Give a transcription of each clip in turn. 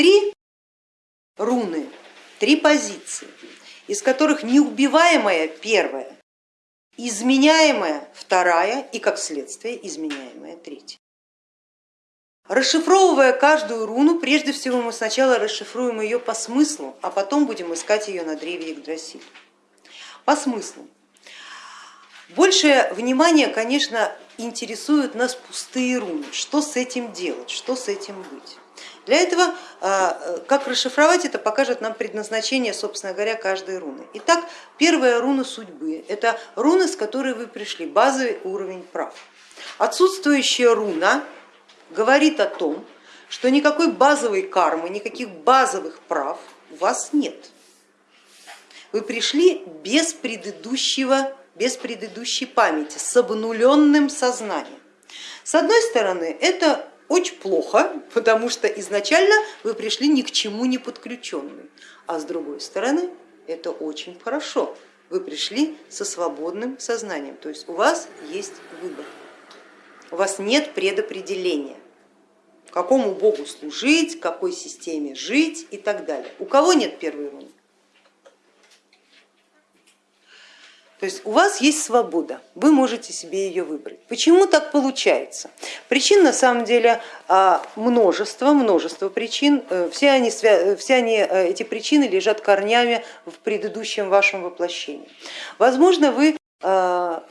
три руны, три позиции, из которых неубиваемая первая, изменяемая вторая и как следствие изменяемая третья. Расшифровывая каждую руну, прежде всего мы сначала расшифруем ее по смыслу, а потом будем искать ее на древе Игдрасиль. По смыслу. Большее внимание, конечно, интересуют нас пустые руны. Что с этим делать, что с этим быть? Для этого, а, как расшифровать это, покажет нам предназначение, собственно говоря, каждой руны. Итак, первая руна судьбы, это руна, с которой вы пришли, базовый уровень прав. Отсутствующая руна говорит о том, что никакой базовой кармы, никаких базовых прав у вас нет. Вы пришли без предыдущего, без предыдущей памяти, с обнуленным сознанием. С одной стороны, это очень плохо, потому что изначально вы пришли ни к чему не подключенные, а с другой стороны это очень хорошо, вы пришли со свободным сознанием, то есть у вас есть выбор, у вас нет предопределения, какому богу служить, какой системе жить и так далее. У кого нет первой руны? То есть у вас есть свобода, вы можете себе ее выбрать. Почему так получается? Причин на самом деле а, множество, множество причин. Э, все они, все они, э, эти причины лежат корнями в предыдущем вашем воплощении. Возможно, вы а,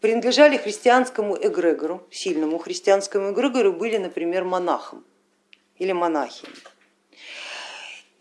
принадлежали христианскому эгрегору, сильному христианскому эгрегору, были, например, монахом или монахиней.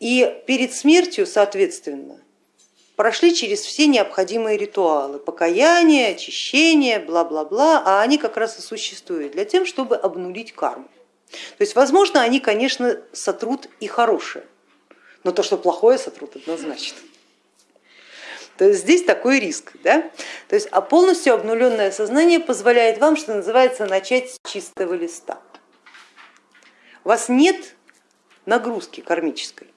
И перед смертью, соответственно, прошли через все необходимые ритуалы, покаяние, очищение, бла-бла-бла, а они как раз и существуют для тем, чтобы обнулить карму. То есть, возможно, они, конечно, сотрут и хорошее, но то, что плохое сотрут, однозначно. То есть здесь такой риск. Да? То есть, а полностью обнуленное сознание позволяет вам, что называется, начать с чистого листа. У вас нет нагрузки кармической.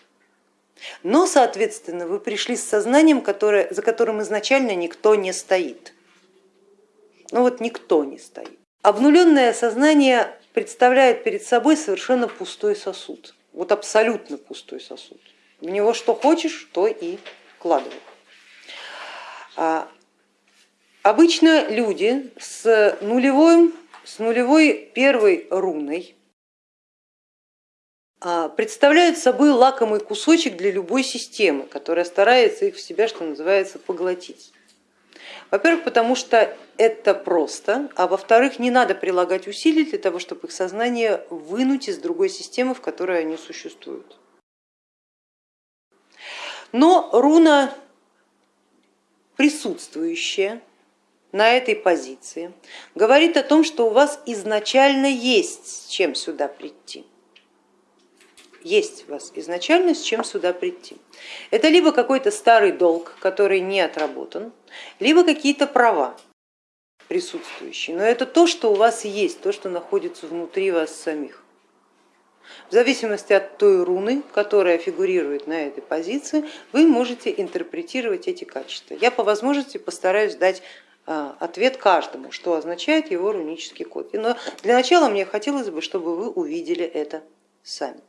Но, соответственно, вы пришли с сознанием, которое, за которым изначально никто не стоит. Ну вот никто не стоит. Обнуленное сознание представляет перед собой совершенно пустой сосуд, вот абсолютно пустой сосуд. В него что хочешь, то и вкладывай. А обычно люди с нулевой, с нулевой первой руной представляют собой лакомый кусочек для любой системы, которая старается их в себя, что называется, поглотить. Во-первых, потому что это просто, а во-вторых, не надо прилагать усилий для того, чтобы их сознание вынуть из другой системы, в которой они существуют. Но руна, присутствующая на этой позиции, говорит о том, что у вас изначально есть с чем сюда прийти есть у вас изначально с чем сюда прийти. Это либо какой-то старый долг, который не отработан, либо какие-то права присутствующие, но это то, что у вас есть, то, что находится внутри вас самих. В зависимости от той руны, которая фигурирует на этой позиции, вы можете интерпретировать эти качества. Я по возможности постараюсь дать а, ответ каждому, что означает его рунический код. Но для начала мне хотелось бы, чтобы вы увидели это сами.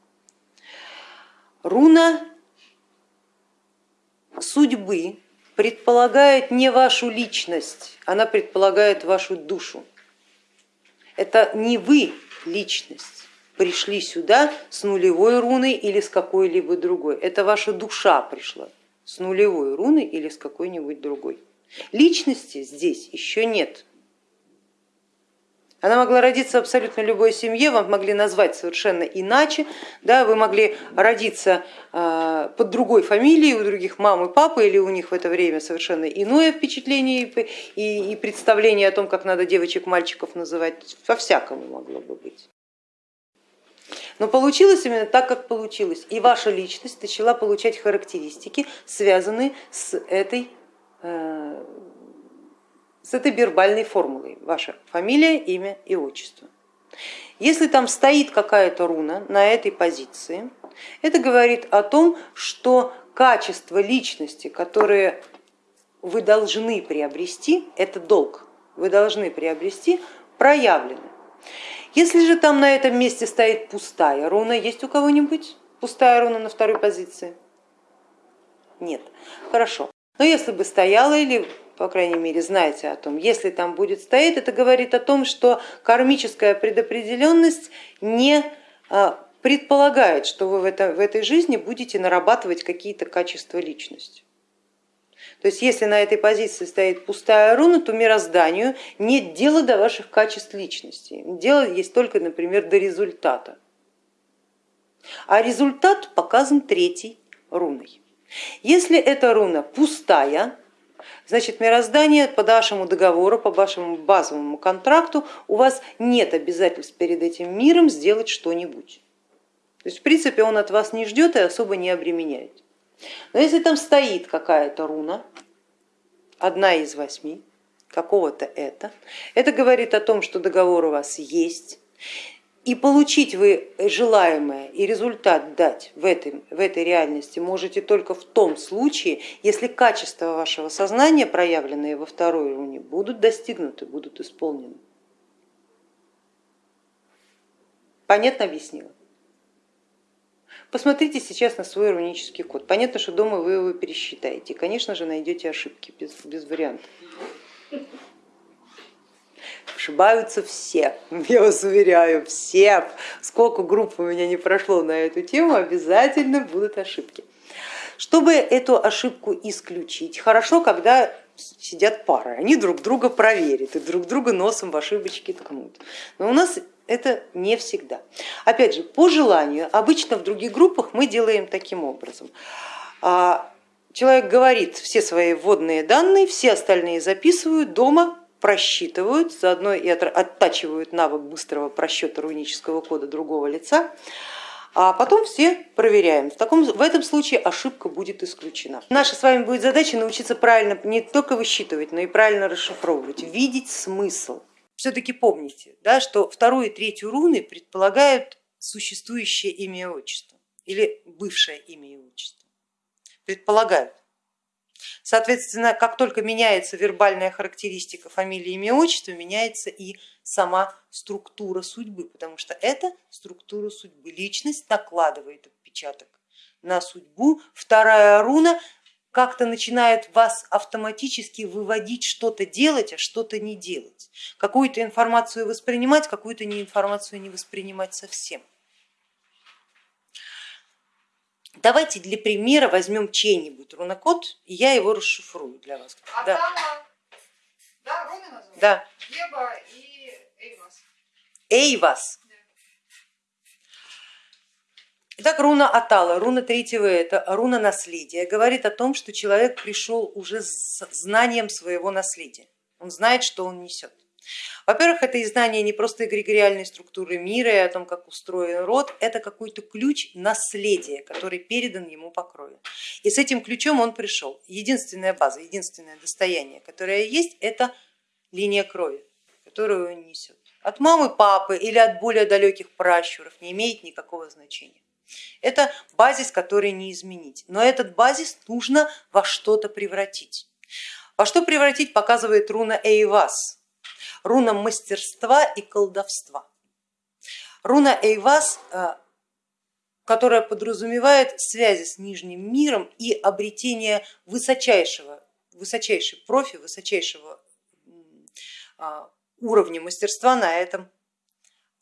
Руна судьбы предполагает не вашу личность, она предполагает вашу душу. Это не вы личность пришли сюда с нулевой руной или с какой-либо другой, это ваша душа пришла с нулевой руной или с какой-нибудь другой. Личности здесь еще нет, она могла родиться в абсолютно любой семье, вам могли назвать совершенно иначе, да, вы могли родиться э, под другой фамилией, у других мам и папы, или у них в это время совершенно иное впечатление и, и представление о том, как надо девочек, мальчиков называть, по-всякому могло бы быть. Но получилось именно так, как получилось, и ваша личность начала получать характеристики, связанные с этой э, с этой вербальной формулой, ваша фамилия, имя и отчество. Если там стоит какая-то руна на этой позиции, это говорит о том, что качество личности, которые вы должны приобрести, это долг, вы должны приобрести, проявлены. Если же там на этом месте стоит пустая руна, есть у кого-нибудь? Пустая руна на второй позиции? Нет. Хорошо. Но если бы стояла или по крайней мере, знаете о том, если там будет стоять, это говорит о том, что кармическая предопределенность не а, предполагает, что вы в, это, в этой жизни будете нарабатывать какие-то качества личности. То есть если на этой позиции стоит пустая руна, то мирозданию нет дела до ваших качеств личности. Дело есть только, например, до результата. А результат показан третьей руной. Если эта руна пустая, значит мироздание по вашему договору, по вашему базовому контракту у вас нет обязательств перед этим миром сделать что-нибудь. То есть в принципе он от вас не ждет и особо не обременяет. Но если там стоит какая-то руна, одна из восьми, какого-то это, это говорит о том, что договор у вас есть, и получить вы желаемое и результат дать в этой, в этой реальности можете только в том случае, если качества вашего сознания, проявленные во второй руне, будут достигнуты, будут исполнены. Понятно объяснила? Посмотрите сейчас на свой рунический код. Понятно, что дома вы его пересчитаете. Конечно же, найдете ошибки без, без вариантов. Ошибаются все, я вас уверяю, все. Сколько групп у меня не прошло на эту тему, обязательно будут ошибки. Чтобы эту ошибку исключить, хорошо, когда сидят пары, они друг друга проверят и друг друга носом в ошибочки ткнут. Но у нас это не всегда. Опять же, по желанию, обычно в других группах мы делаем таким образом. А, человек говорит все свои вводные данные, все остальные записывают дома, просчитывают, заодно и оттачивают навык быстрого просчета рунического кода другого лица, а потом все проверяем. В, таком, в этом случае ошибка будет исключена. Наша с вами будет задача научиться правильно не только высчитывать, но и правильно расшифровывать, видеть смысл все-таки помните, да, что вторую и третью руны предполагают существующее имя и отчество или бывшее имя и отчество. Предполагают. Соответственно, как только меняется вербальная характеристика фамилии, имя, отчество, меняется и сама структура судьбы, потому что это структура судьбы. Личность накладывает отпечаток на судьбу. Вторая руна как-то начинает вас автоматически выводить что-то делать, а что-то не делать, какую-то информацию воспринимать, какую-то информацию не воспринимать совсем. Давайте для примера возьмем чей-нибудь рунокод, и я его расшифрую для вас. А да. да, руны назвали? Да. Еба и Эйвас. Эйвас. Итак, руна Атала, руна третьего это руна наследия, говорит о том, что человек пришел уже с знанием своего наследия. Он знает, что он несет. Во-первых, это и знание не просто эгрегориальной структуры мира и о том, как устроен род, это какой-то ключ наследия, который передан ему по крови. И с этим ключом он пришел. Единственная база, единственное достояние, которое есть, это линия крови, которую он несет. От мамы, папы или от более далеких пращуров не имеет никакого значения. Это базис, который не изменить, но этот базис нужно во что-то превратить. Во что превратить показывает руна Эйвас, руна мастерства и колдовства. Руна Эйвас, э, которая подразумевает связи с нижним миром и обретение высочайшего, высочайшей профи, высочайшего а, уровня мастерства на этом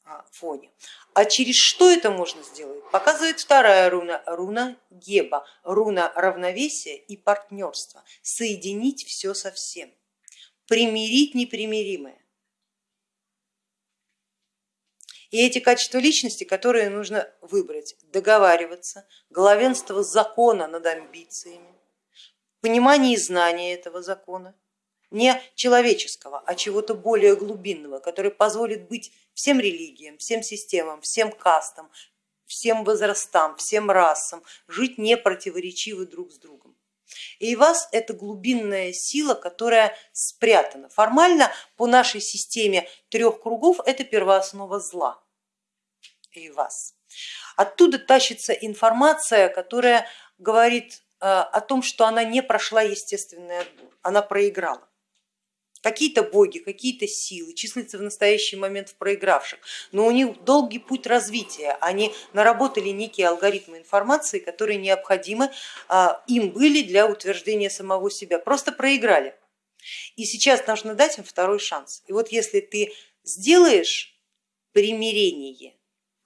а, фоне. А через что это можно сделать? Показывает вторая руна, руна Геба, руна равновесия и партнерства. Соединить все со всем, примирить непримиримое. И эти качества личности, которые нужно выбрать, договариваться, главенство закона над амбициями, понимание и знание этого закона, не человеческого, а чего-то более глубинного, который позволит быть всем религиям, всем системам, всем кастам, всем возрастам, всем расам, жить не противоречивы друг с другом. И вас это глубинная сила, которая спрятана. Формально по нашей системе трех кругов это первооснова зла. И вас. Оттуда тащится информация, которая говорит э, о том, что она не прошла естественный отбор, она проиграла. Какие-то боги, какие-то силы, числятся в настоящий момент в проигравших, но у них долгий путь развития, они наработали некие алгоритмы информации, которые необходимы а, им были для утверждения самого себя, просто проиграли. И сейчас нужно дать им второй шанс. И вот если ты сделаешь примирение,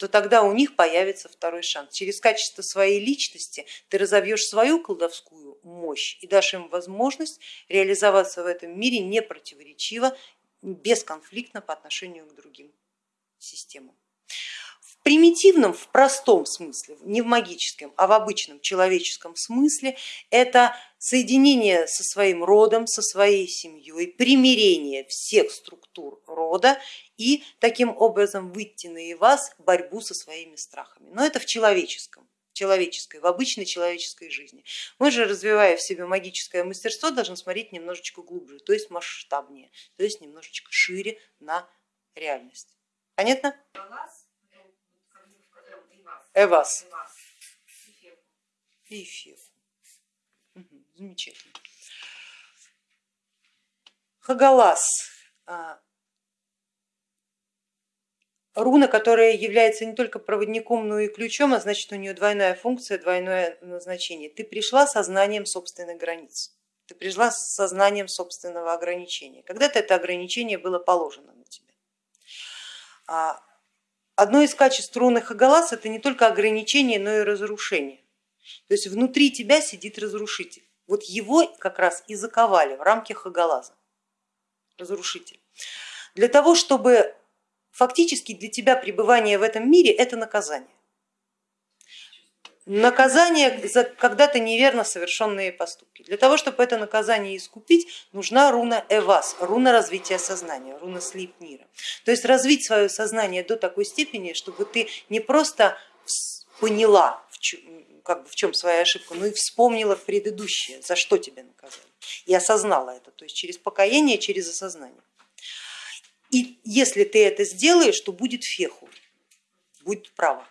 то тогда у них появится второй шанс. Через качество своей личности ты разовьешь свою колдовскую мощь и дашь им возможность реализоваться в этом мире не противоречиво, бесконфликтно по отношению к другим системам. В примитивном, в простом смысле, не в магическом, а в обычном человеческом смысле, это соединение со своим родом, со своей семьей, примирение всех структур рода и таким образом выйти на вас борьбу со своими страхами. Но это в человеческом человеческой, в обычной человеческой жизни. Мы же, развивая в себе магическое мастерство, должны смотреть немножечко глубже, то есть масштабнее, то есть немножечко шире на реальность. Понятно? Эвас. И Фефу. Замечательно. Хагалас. А, руна, которая является не только проводником, но и ключом, а значит у нее двойная функция, двойное назначение. Ты пришла со знанием собственных границ, ты пришла с сознанием собственного ограничения. Когда-то это ограничение было положено на тебя. А, одно из качеств руны Хагалас это не только ограничение, но и разрушение. То есть внутри тебя сидит разрушитель. Вот его как раз и заковали в рамки Хагалаза, разрушитель. Для того, чтобы фактически для тебя пребывание в этом мире это наказание. Наказание за когда-то неверно совершенные поступки. Для того, чтобы это наказание искупить, нужна руна Эвас, руна развития сознания, руна Слипнира. То есть развить свое сознание до такой степени, чтобы ты не просто поняла, как бы в чем своя ошибка, но и вспомнила предыдущее, за что тебя наказали, и осознала это, то есть через покаяние, через осознание. И если ты это сделаешь, то будет феху, будет право.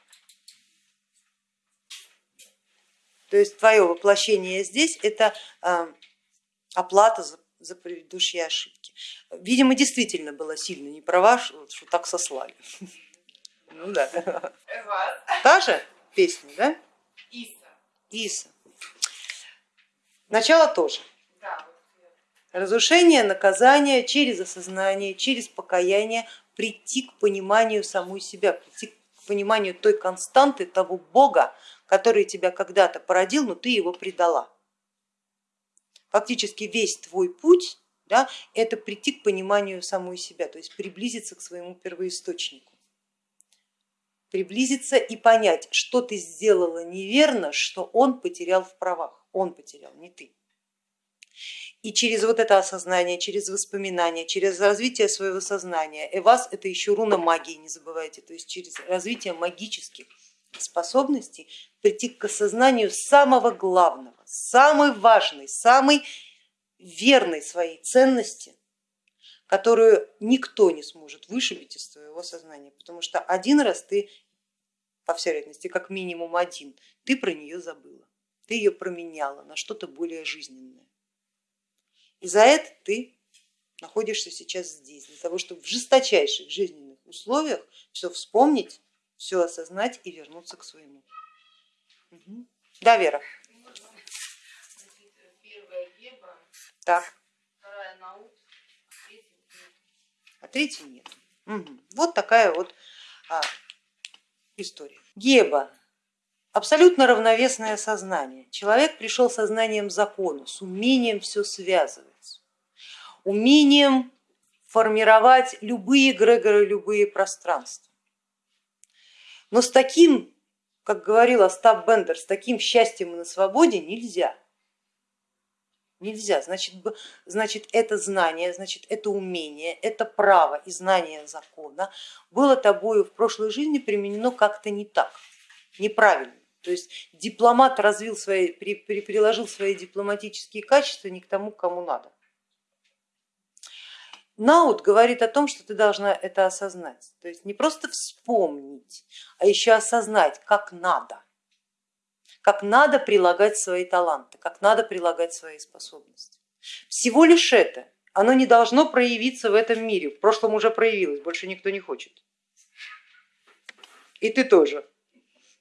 То есть твое воплощение здесь это а, оплата за, за предыдущие ошибки. Видимо, действительно было сильно не права, что, что так сослали. Ну да. Та же песня, да? Иса. Иса. Начало тоже. Разрушение, наказание через осознание, через покаяние прийти к пониманию самой себя, прийти к пониманию той константы, того Бога, который тебя когда-то породил, но ты его предала. Фактически весь твой путь да, это прийти к пониманию самой себя, то есть приблизиться к своему первоисточнику приблизиться и понять, что ты сделала неверно, что он потерял в правах, он потерял, не ты. И через вот это осознание, через воспоминания, через развитие своего сознания, Эвас это еще руна магии, не забывайте, то есть через развитие магических способностей прийти к осознанию самого главного, самой важной, самой верной своей ценности, которую никто не сможет вышибить из твоего сознания, потому что один раз ты, по всей вероятности, как минимум один, ты про нее забыла, ты ее променяла на что-то более жизненное. И за это ты находишься сейчас здесь, для того, чтобы в жесточайших жизненных условиях все вспомнить, все осознать и вернуться к своему. Угу. Да, Вера. Так. А третьей нет. Угу. Вот такая вот а, история. Геба абсолютно равновесное сознание. Человек пришел сознанием закона, с умением все связывать умением формировать любые эгрегоры, любые пространства. Но с таким, как говорил Остап Бендер, с таким счастьем и на свободе нельзя. Нельзя, значит, значит это знание, значит это умение, это право и знание закона было тобою в прошлой жизни применено как-то не так, неправильно. То есть дипломат развил свои, приложил свои дипломатические качества не к тому, кому надо. Наут говорит о том, что ты должна это осознать, то есть не просто вспомнить, а еще осознать, как надо, как надо прилагать свои таланты, как надо прилагать свои способности. Всего лишь это, Оно не должно проявиться в этом мире. В прошлом уже проявилось, больше никто не хочет. И ты тоже.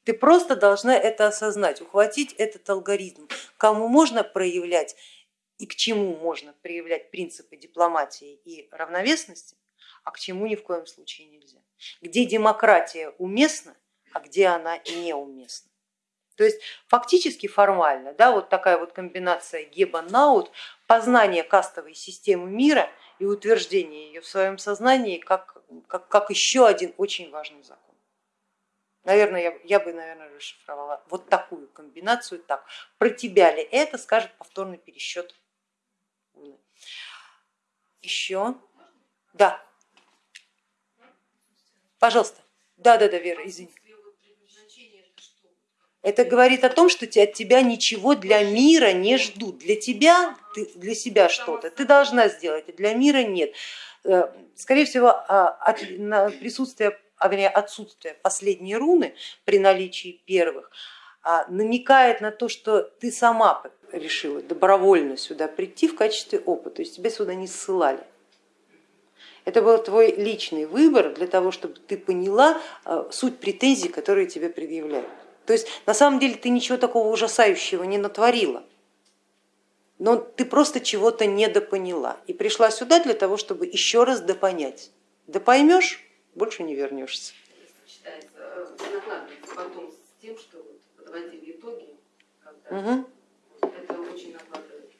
Ты просто должна это осознать, ухватить этот алгоритм. Кому можно проявлять и к чему можно проявлять принципы дипломатии и равновесности, а к чему ни в коем случае нельзя. Где демократия уместна, а где она неуместна. То есть фактически формально, да, вот такая вот комбинация Геба-Наут, познание кастовой системы мира и утверждение ее в своем сознании как, как, как еще один очень важный закон. Наверное, я, я бы, наверное, расшифровала вот такую комбинацию так. Про тебя ли это скажет повторный пересчет. Еще? Да. Пожалуйста. Да, да, да, Вера, извини. Это говорит о том, что от тебя ничего для мира не ждут. Для тебя, ты, для себя что-то ты должна сделать, а для мира нет. Э, скорее всего, а, от, присутствие, а вернее отсутствие последней руны при наличии первых а, намекает на то, что ты сама решила добровольно сюда прийти в качестве опыта, то есть тебя сюда не ссылали. Это был твой личный выбор для того, чтобы ты поняла суть претензий, которые тебе предъявляют. То есть на самом деле ты ничего такого ужасающего не натворила, но ты просто чего-то недопоняла и пришла сюда для того, чтобы еще раз допонять. Да поймешь, больше не вернешься. Считается, потом с тем, что вот подводили итоги, когда угу. это очень накладывается.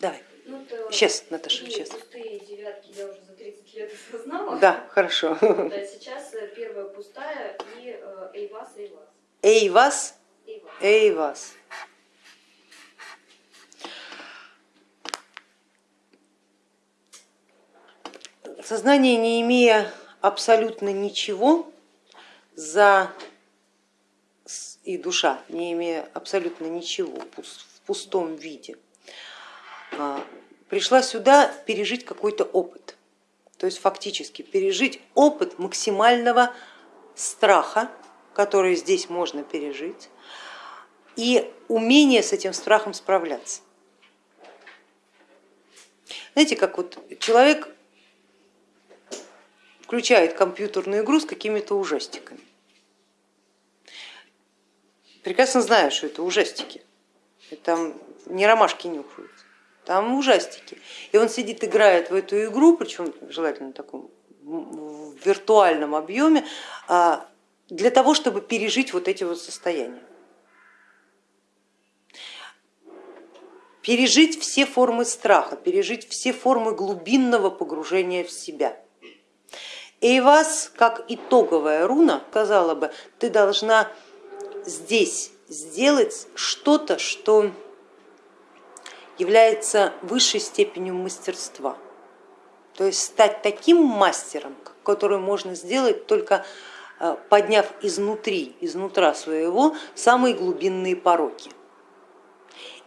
Давай. Ну, сейчас, Наташа, сейчас. Пустые девятки я уже за 30 лет осознала. Да, хорошо. Да, сейчас э, первая пустая и э, Эйвас, Эйвас. Эйвас, Эйвас. Сознание, не имея абсолютно ничего за и душа, не имея абсолютно ничего в пустом виде, а, пришла сюда пережить какой-то опыт, то есть фактически пережить опыт максимального страха, который здесь можно пережить, и умение с этим страхом справляться. Знаете, как вот человек включает компьютерную игру с какими-то ужастиками. Прекрасно знаю, что это ужастики, там не ромашки нюхают там ужастики. И он сидит, играет в эту игру, причем желательно в таком виртуальном объеме, а, для того, чтобы пережить вот эти вот состояния. Пережить все формы страха, пережить все формы глубинного погружения в себя. И вас, как итоговая руна, сказала бы, ты должна здесь сделать что-то, что является высшей степенью мастерства. То есть стать таким мастером, который можно сделать только э, подняв изнутри, изнутра своего самые глубинные пороки.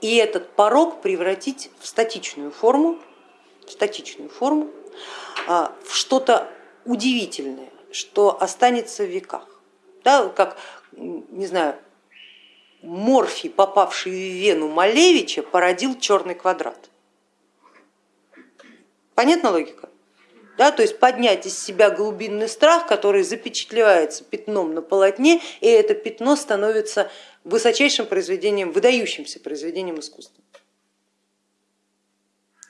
И этот порог превратить в статичную форму, в статичную форму, э, в что-то удивительное, что останется в веках. Да, как, не знаю, морфий, попавший в вену Малевича, породил черный квадрат. Понятна логика? Да, то есть поднять из себя глубинный страх, который запечатлевается пятном на полотне, и это пятно становится высочайшим произведением, выдающимся произведением искусства.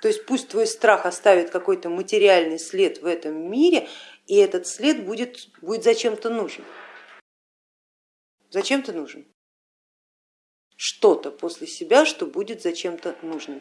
То есть пусть твой страх оставит какой-то материальный след в этом мире, и этот след будет, будет зачем-то нужен. Зачем-то нужен что-то после себя, что будет зачем-то нужным.